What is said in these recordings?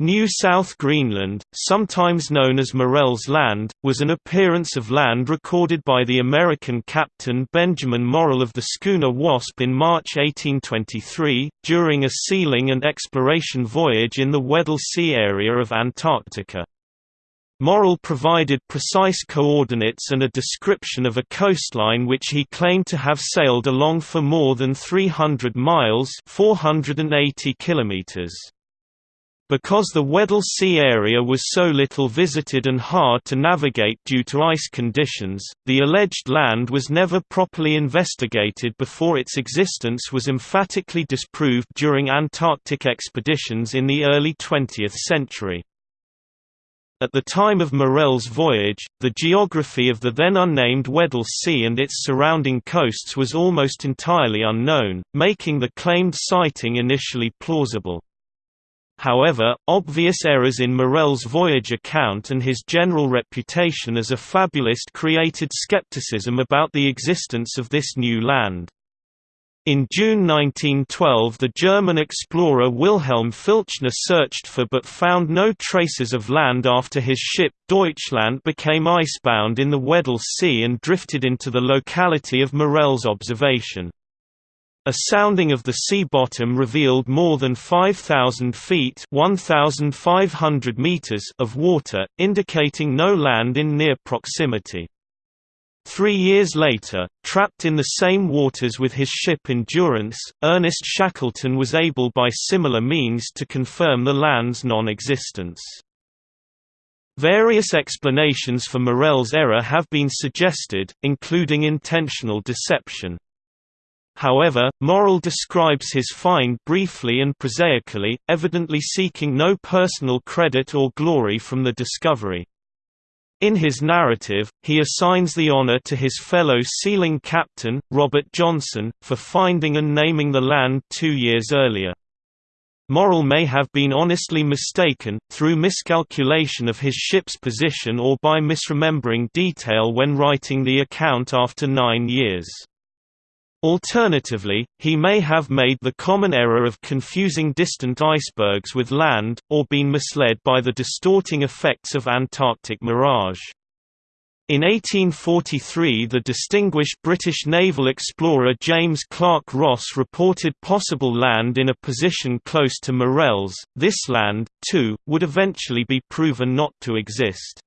New South Greenland, sometimes known as Morrell's Land, was an appearance of land recorded by the American captain Benjamin Morrell of the schooner Wasp in March 1823, during a sealing and exploration voyage in the Weddell Sea area of Antarctica. Morrell provided precise coordinates and a description of a coastline which he claimed to have sailed along for more than 300 miles 480 kilometers. Because the Weddell Sea area was so little visited and hard to navigate due to ice conditions, the alleged land was never properly investigated before its existence was emphatically disproved during Antarctic expeditions in the early 20th century. At the time of Morrell's voyage, the geography of the then unnamed Weddell Sea and its surrounding coasts was almost entirely unknown, making the claimed sighting initially plausible. However, obvious errors in Morrell's voyage account and his general reputation as a fabulist created skepticism about the existence of this new land. In June 1912 the German explorer Wilhelm Filchner searched for but found no traces of land after his ship, Deutschland became icebound in the Weddell Sea and drifted into the locality of Morrell's observation. A sounding of the sea bottom revealed more than 5,000 feet 1,500 meters of water, indicating no land in near proximity. Three years later, trapped in the same waters with his ship Endurance, Ernest Shackleton was able by similar means to confirm the land's non-existence. Various explanations for Morrell's error have been suggested, including intentional deception. However, Morrell describes his find briefly and prosaically, evidently seeking no personal credit or glory from the discovery. In his narrative, he assigns the honor to his fellow sealing captain, Robert Johnson, for finding and naming the land two years earlier. Morrell may have been honestly mistaken, through miscalculation of his ship's position or by misremembering detail when writing the account after nine years. Alternatively, he may have made the common error of confusing distant icebergs with land, or been misled by the distorting effects of Antarctic mirage. In 1843 the distinguished British naval explorer James Clark Ross reported possible land in a position close to Morrell's. This land, too, would eventually be proven not to exist.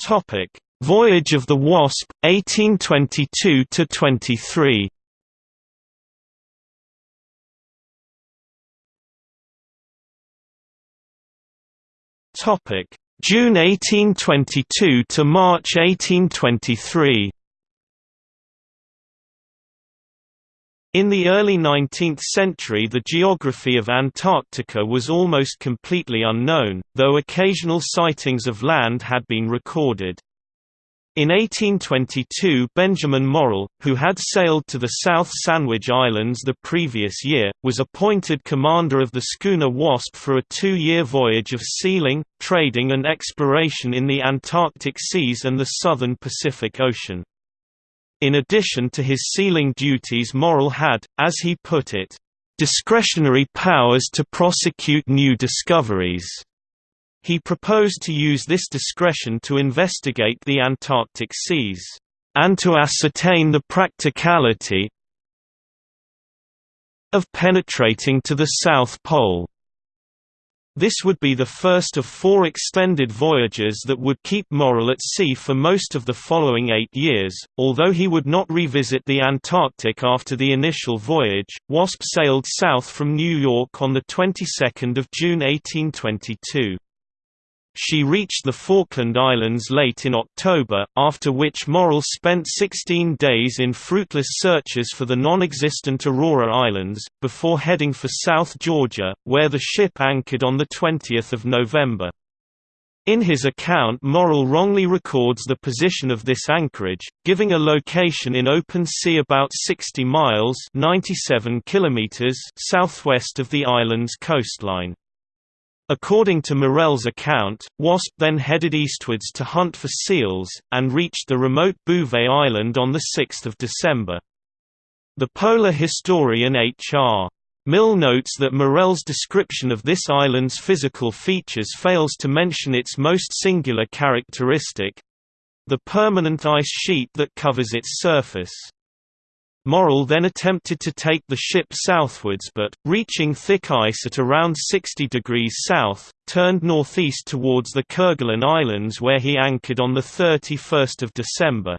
Topic: Voyage of the Wasp 1822 to 23. Topic: June 1822 to March 1823. In the early 19th century the geography of Antarctica was almost completely unknown, though occasional sightings of land had been recorded. In 1822 Benjamin Morrell, who had sailed to the South Sandwich Islands the previous year, was appointed commander of the schooner Wasp for a two-year voyage of sealing, trading and exploration in the Antarctic seas and the southern Pacific Ocean. In addition to his sealing duties Morrell had, as he put it, "...discretionary powers to prosecute new discoveries." He proposed to use this discretion to investigate the Antarctic seas, "...and to ascertain the practicality of penetrating to the South Pole." This would be the first of four extended voyages that would keep Morrell at sea for most of the following eight years. Although he would not revisit the Antarctic after the initial voyage, Wasp sailed south from New York on the 22nd of June 1822. She reached the Falkland Islands late in October, after which Morrell spent 16 days in fruitless searches for the non-existent Aurora Islands, before heading for South Georgia, where the ship anchored on 20 November. In his account Morrell wrongly records the position of this anchorage, giving a location in open sea about 60 miles 97 kilometers southwest of the island's coastline. According to Morrell's account, Wasp then headed eastwards to hunt for seals, and reached the remote Bouvet Island on 6 December. The polar historian H.R. Mill notes that Morrell's description of this island's physical features fails to mention its most singular characteristic—the permanent ice sheet that covers its surface. Morrell then attempted to take the ship southwards but, reaching thick ice at around 60 degrees south, turned northeast towards the Kerguelen Islands where he anchored on 31 December.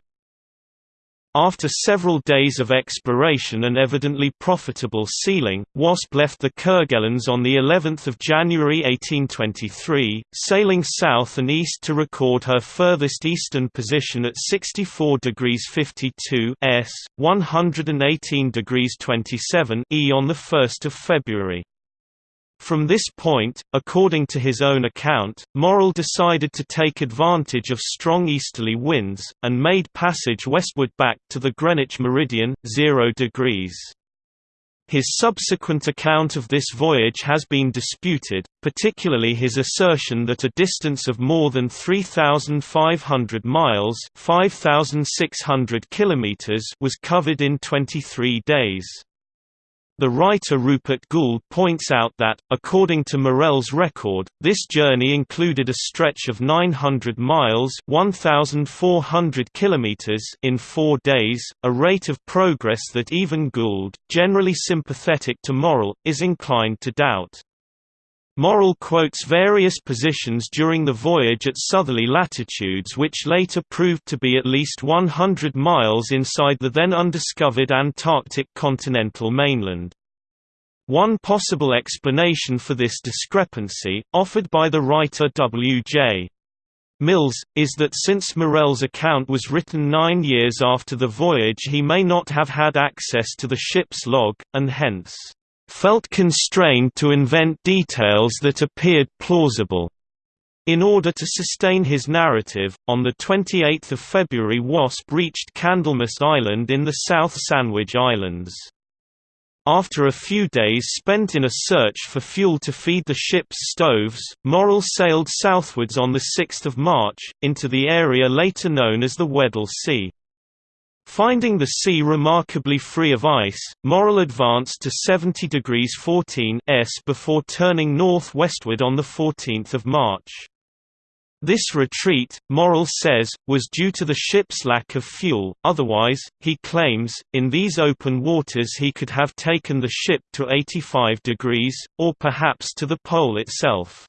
After several days of exploration and evidently profitable sealing, Wasp left the Kerguelens on the 11th of January 1823, sailing south and east to record her furthest eastern position at 64 degrees 52 s, 118 degrees 27 e on the 1st of February. From this point, according to his own account, Morrell decided to take advantage of strong easterly winds, and made passage westward back to the Greenwich meridian, 0 degrees. His subsequent account of this voyage has been disputed, particularly his assertion that a distance of more than 3,500 miles 5,600 kilometers was covered in 23 days. The writer Rupert Gould points out that, according to Morrell's record, this journey included a stretch of 900 miles 1,400 kilometers in four days, a rate of progress that even Gould, generally sympathetic to Morrell, is inclined to doubt. Morrell quotes various positions during the voyage at southerly latitudes which later proved to be at least 100 miles inside the then undiscovered Antarctic continental mainland. One possible explanation for this discrepancy, offered by the writer W.J. Mills, is that since Morrell's account was written nine years after the voyage he may not have had access to the ship's log, and hence felt constrained to invent details that appeared plausible. In order to sustain his narrative, on 28 February Wasp reached Candlemas Island in the South Sandwich Islands. After a few days spent in a search for fuel to feed the ship's stoves, Morrell sailed southwards on 6 March, into the area later known as the Weddell Sea. Finding the sea remarkably free of ice, Morrell advanced to 70 degrees 14 s before turning north-westward on 14 March. This retreat, Morrell says, was due to the ship's lack of fuel, otherwise, he claims, in these open waters he could have taken the ship to 85 degrees, or perhaps to the pole itself.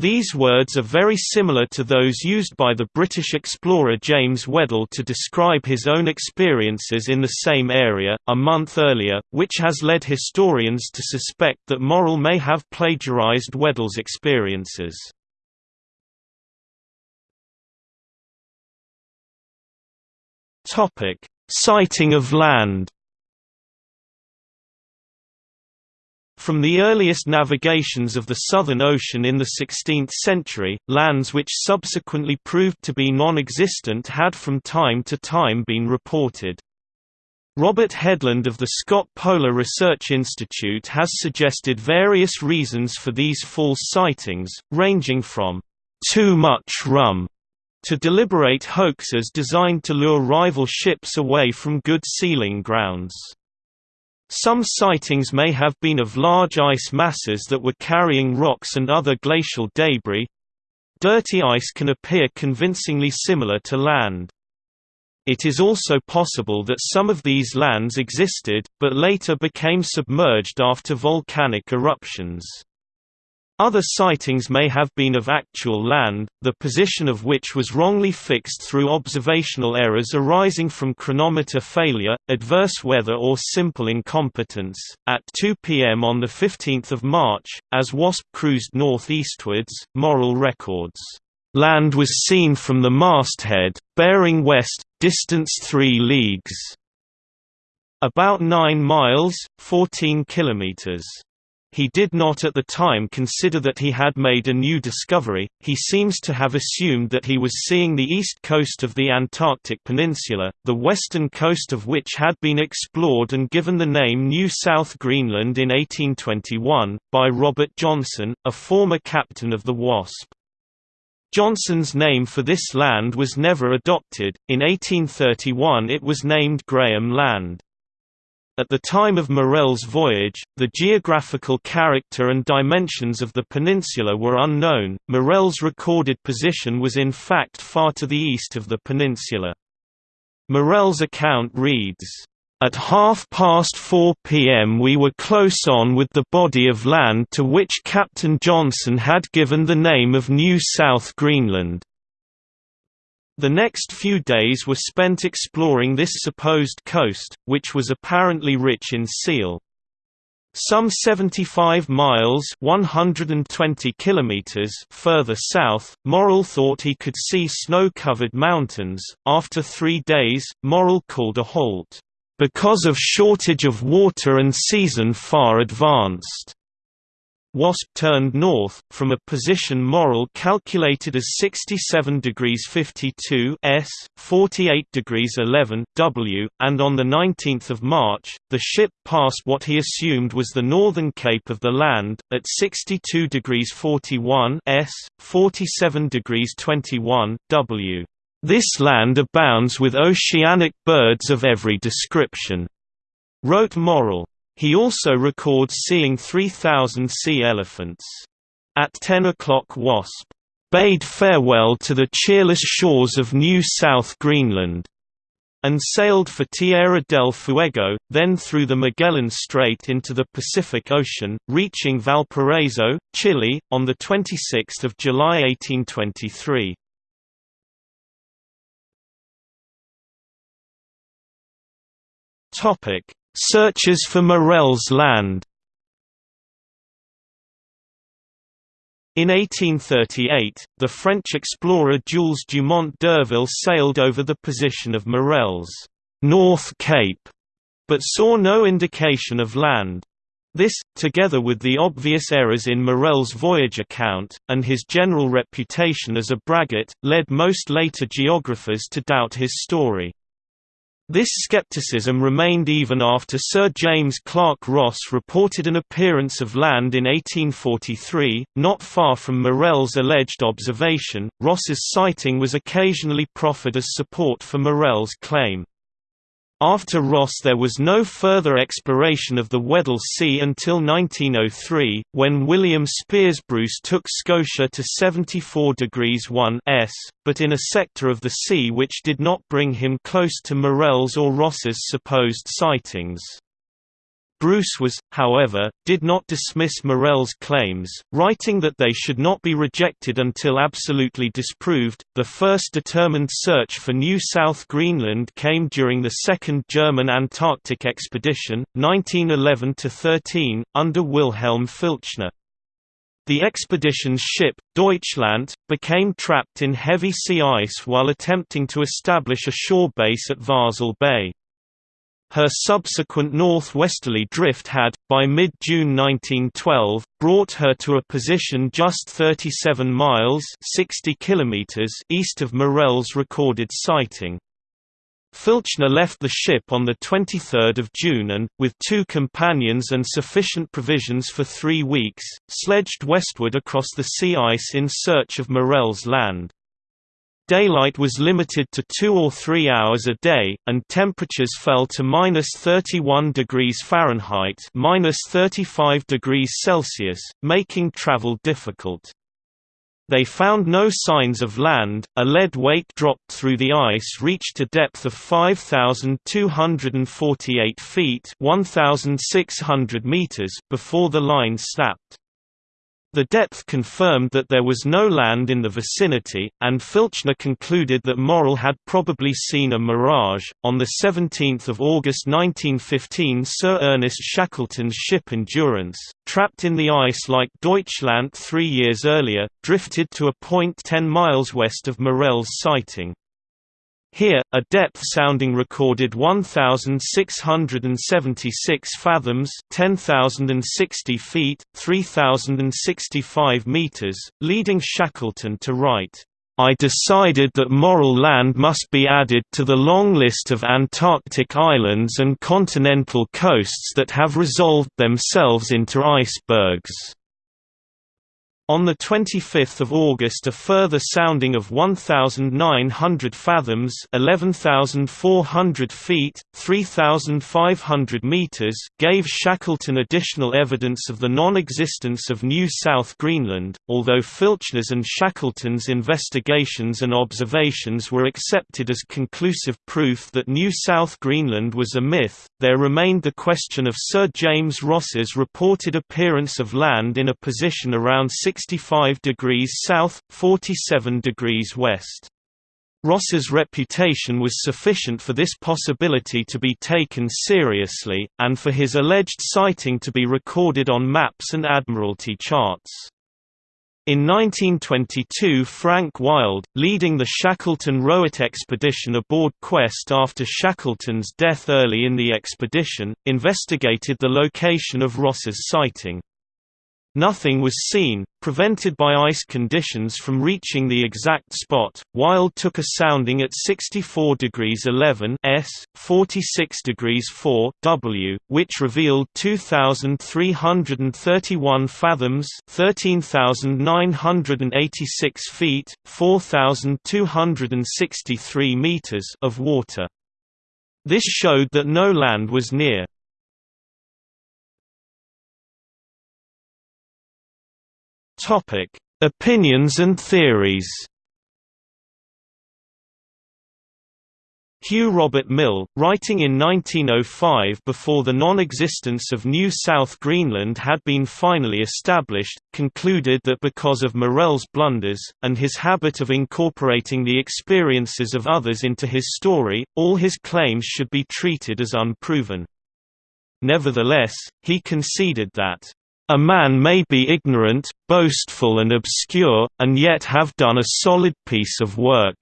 These words are very similar to those used by the British explorer James Weddell to describe his own experiences in the same area, a month earlier, which has led historians to suspect that Morrell may have plagiarized Weddell's experiences. Sighting of land From the earliest navigations of the Southern Ocean in the 16th century, lands which subsequently proved to be non-existent had from time to time been reported. Robert Headland of the Scott Polar Research Institute has suggested various reasons for these false sightings, ranging from too much rum to deliberate hoaxes designed to lure rival ships away from good sealing grounds. Some sightings may have been of large ice masses that were carrying rocks and other glacial debris. Dirty ice can appear convincingly similar to land. It is also possible that some of these lands existed, but later became submerged after volcanic eruptions. Other sightings may have been of actual land, the position of which was wrongly fixed through observational errors arising from chronometer failure, adverse weather or simple incompetence. At 2 p.m. on 15 March, as WASP cruised northeastwards, Morrell records, "...land was seen from the masthead, bearing west, distance 3 leagues." About 9 miles, 14 kilometers. He did not at the time consider that he had made a new discovery, he seems to have assumed that he was seeing the east coast of the Antarctic Peninsula, the western coast of which had been explored and given the name New South Greenland in 1821, by Robert Johnson, a former captain of the WASP. Johnson's name for this land was never adopted, in 1831 it was named Graham Land. At the time of Morrell's voyage, the geographical character and dimensions of the peninsula were unknown. Morrell's recorded position was in fact far to the east of the peninsula. Morrell's account reads, at half past 4 p.m. we were close on with the body of land to which Captain Johnson had given the name of New South Greenland. The next few days were spent exploring this supposed coast, which was apparently rich in seal. Some 75 miles 120 kilometers further south, Morrell thought he could see snow-covered mountains. After three days, Morrell called a halt, "...because of shortage of water and season far advanced." WASP turned north, from a position Morrell calculated as 67 degrees 52 s, 48 degrees 11 w, and on 19 March, the ship passed what he assumed was the northern cape of the land, at 62 degrees 41 s, 47 degrees 21 w. This land abounds with oceanic birds of every description, wrote Morrell. He also records seeing 3,000 sea elephants. At 10 o'clock Wasp bade farewell to the cheerless shores of New South Greenland, and sailed for Tierra del Fuego, then through the Magellan Strait into the Pacific Ocean, reaching Valparaiso, Chile, on 26 July 1823. Searches for Morrell's land In 1838, the French explorer Jules Dumont d'Urville sailed over the position of Morrell's North Cape, but saw no indication of land. This, together with the obvious errors in Morrell's voyage account, and his general reputation as a braggart, led most later geographers to doubt his story. This skepticism remained even after Sir James Clark Ross reported an appearance of land in 1843, not far from Morrell's alleged observation. Ross's sighting was occasionally proffered as support for Morrell's claim. After Ross there was no further exploration of the Weddell Sea until 1903, when William Speirs Bruce took Scotia to 74 degrees 1 s, but in a sector of the sea which did not bring him close to Morrell's or Ross's supposed sightings. Bruce was, however, did not dismiss Morrell's claims, writing that they should not be rejected until absolutely disproved. The first determined search for New South Greenland came during the Second German Antarctic Expedition, 1911 13, under Wilhelm Filchner. The expedition's ship, Deutschland, became trapped in heavy sea ice while attempting to establish a shore base at Vahsel Bay. Her subsequent northwesterly drift had, by mid-June 1912, brought her to a position just 37 miles 60 kilometers east of Morrell's recorded sighting. Filchner left the ship on 23 June and, with two companions and sufficient provisions for three weeks, sledged westward across the sea ice in search of Morrell's land. Daylight was limited to two or three hours a day, and temperatures fell to minus 31 degrees Fahrenheit minus 35 degrees Celsius, making travel difficult. They found no signs of land. A lead weight dropped through the ice reached a depth of 5,248 feet (1,600 meters) before the line snapped. The depth confirmed that there was no land in the vicinity, and Filchner concluded that Morrell had probably seen a mirage. On 17 August 1915, Sir Ernest Shackleton's ship Endurance, trapped in the ice like Deutschland three years earlier, drifted to a point 10 miles west of Morrell's sighting. Here, a depth sounding recorded 1,676 fathoms 10,060 feet, 3,065 meters, leading Shackleton to write, I decided that Morrell Land must be added to the long list of Antarctic islands and continental coasts that have resolved themselves into icebergs. On 25 August a further sounding of 1,900 fathoms 11,400 feet, 3,500 meters gave Shackleton additional evidence of the non-existence of New South Greenland, although Filchner's and Shackleton's investigations and observations were accepted as conclusive proof that New South Greenland was a myth, there remained the question of Sir James Ross's reported appearance of land in a position around 6 65 degrees south, 47 degrees west. Ross's reputation was sufficient for this possibility to be taken seriously, and for his alleged sighting to be recorded on maps and Admiralty charts. In 1922 Frank Wild, leading the Shackleton-Rowett expedition aboard Quest after Shackleton's death early in the expedition, investigated the location of Ross's sighting. Nothing was seen, prevented by ice conditions from reaching the exact spot. Wild took a sounding at 64 degrees 11 s, 46 degrees 4 w, which revealed 2,331 fathoms, 13,986 feet, 4,263 meters of water. This showed that no land was near. Topic: Opinions and theories. Hugh Robert Mill, writing in 1905 before the non-existence of New South Greenland had been finally established, concluded that because of Morrell's blunders, and his habit of incorporating the experiences of others into his story, all his claims should be treated as unproven. Nevertheless, he conceded that a man may be ignorant, boastful and obscure, and yet have done a solid piece of work.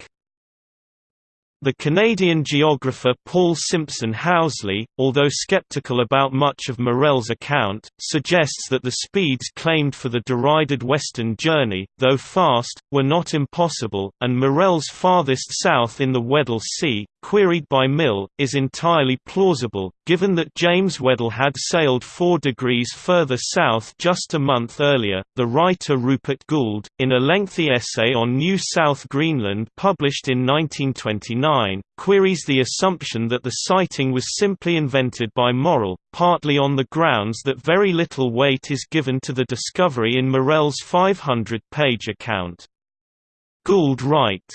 The Canadian geographer Paul Simpson Housley, although skeptical about much of Morrell's account, suggests that the speeds claimed for the derided Western Journey, though fast, were not impossible, and Morrell's farthest south in the Weddell Sea, queried by Mill, is entirely plausible, given that James Weddell had sailed 4 degrees further south just a month earlier. The writer Rupert Gould, in a lengthy essay on New South Greenland published in 1929, queries the assumption that the sighting was simply invented by Morrell, partly on the grounds that very little weight is given to the discovery in Morrell's 500-page account. Gould writes,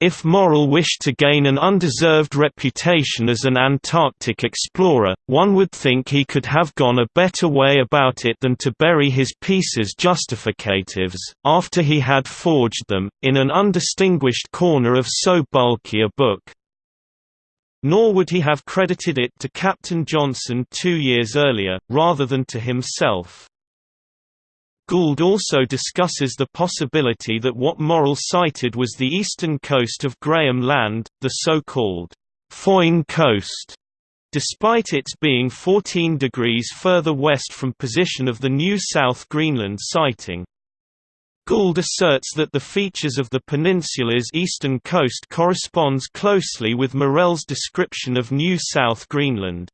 if Morrell wished to gain an undeserved reputation as an Antarctic explorer, one would think he could have gone a better way about it than to bury his pieces justificatives, after he had forged them, in an undistinguished corner of so bulky a book. Nor would he have credited it to Captain Johnson two years earlier, rather than to himself. Gould also discusses the possibility that what Morrell sighted was the eastern coast of Graham Land, the so-called Foyn Coast, despite its being 14 degrees further west from position of the New South Greenland sighting. Gould asserts that the features of the peninsula's eastern coast corresponds closely with Morrell's description of New South Greenland.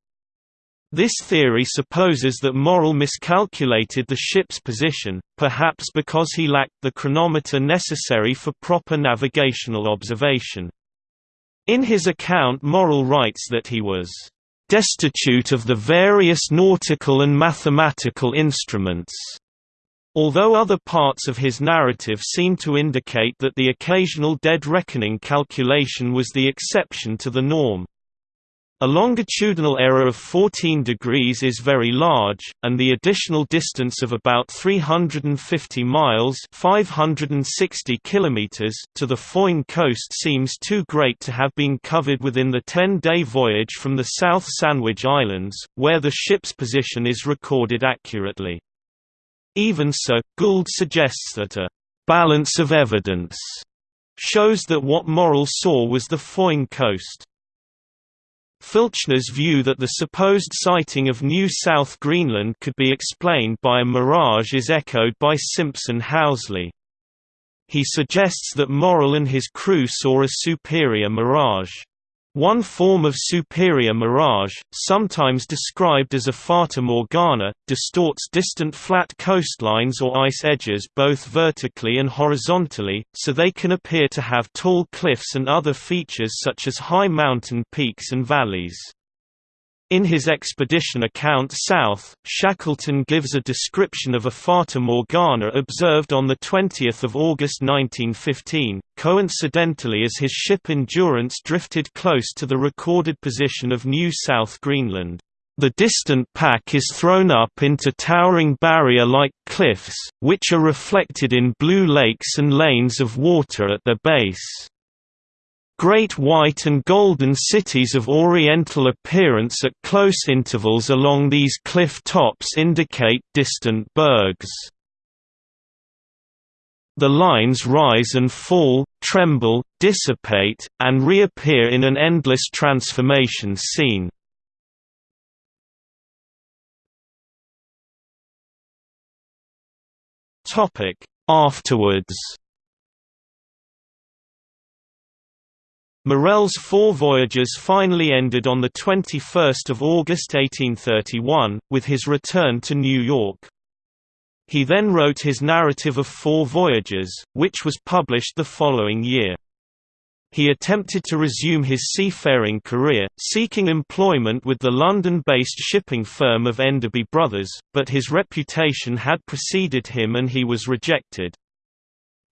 This theory supposes that Morrell miscalculated the ship's position, perhaps because he lacked the chronometer necessary for proper navigational observation. In his account Morrell writes that he was destitute of the various nautical and mathematical instruments. Although other parts of his narrative seem to indicate that the occasional dead reckoning calculation was the exception to the norm. A longitudinal error of 14 degrees is very large, and the additional distance of about 350 miles 560 kilometers to the Foyn coast seems too great to have been covered within the 10-day voyage from the South Sandwich Islands, where the ship's position is recorded accurately. Even so, Gould suggests that a «balance of evidence» shows that what Morrell saw was the Foyn coast. Filchner's view that the supposed sighting of New South Greenland could be explained by a mirage is echoed by Simpson Housley. He suggests that Morrell and his crew saw a superior mirage. One form of superior mirage, sometimes described as a fata morgana, distorts distant flat coastlines or ice edges both vertically and horizontally, so they can appear to have tall cliffs and other features such as high mountain peaks and valleys. In his expedition account South, Shackleton gives a description of a Fata Morgana observed on 20 August 1915, coincidentally as his ship Endurance drifted close to the recorded position of New South Greenland. The distant pack is thrown up into towering barrier-like cliffs, which are reflected in blue lakes and lanes of water at their base. Great white and golden cities of oriental appearance at close intervals along these cliff tops indicate distant bergs. The lines rise and fall, tremble, dissipate, and reappear in an endless transformation scene. Afterwards Morrell's four voyages finally ended on 21 August 1831, with his return to New York. He then wrote his narrative of Four Voyages, which was published the following year. He attempted to resume his seafaring career, seeking employment with the London-based shipping firm of Enderby Brothers, but his reputation had preceded him and he was rejected.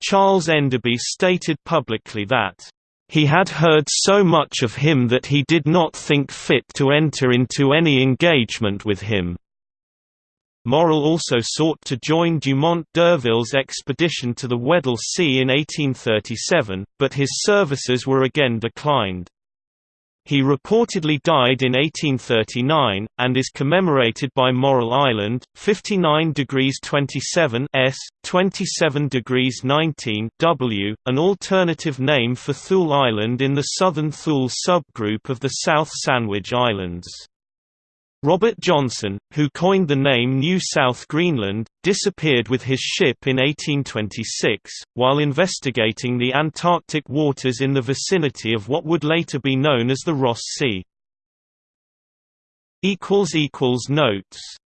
Charles Enderby stated publicly that he had heard so much of him that he did not think fit to enter into any engagement with him. Morrell also sought to join Dumont d'Urville's expedition to the Weddell Sea in 1837, but his services were again declined. He reportedly died in 1839, and is commemorated by Morrell Island, 59 degrees 27 s, 27 degrees 19 w, an alternative name for Thule Island in the southern Thule subgroup of the South Sandwich Islands. Robert Johnson, who coined the name New South Greenland, disappeared with his ship in 1826, while investigating the Antarctic waters in the vicinity of what would later be known as the Ross Sea. Notes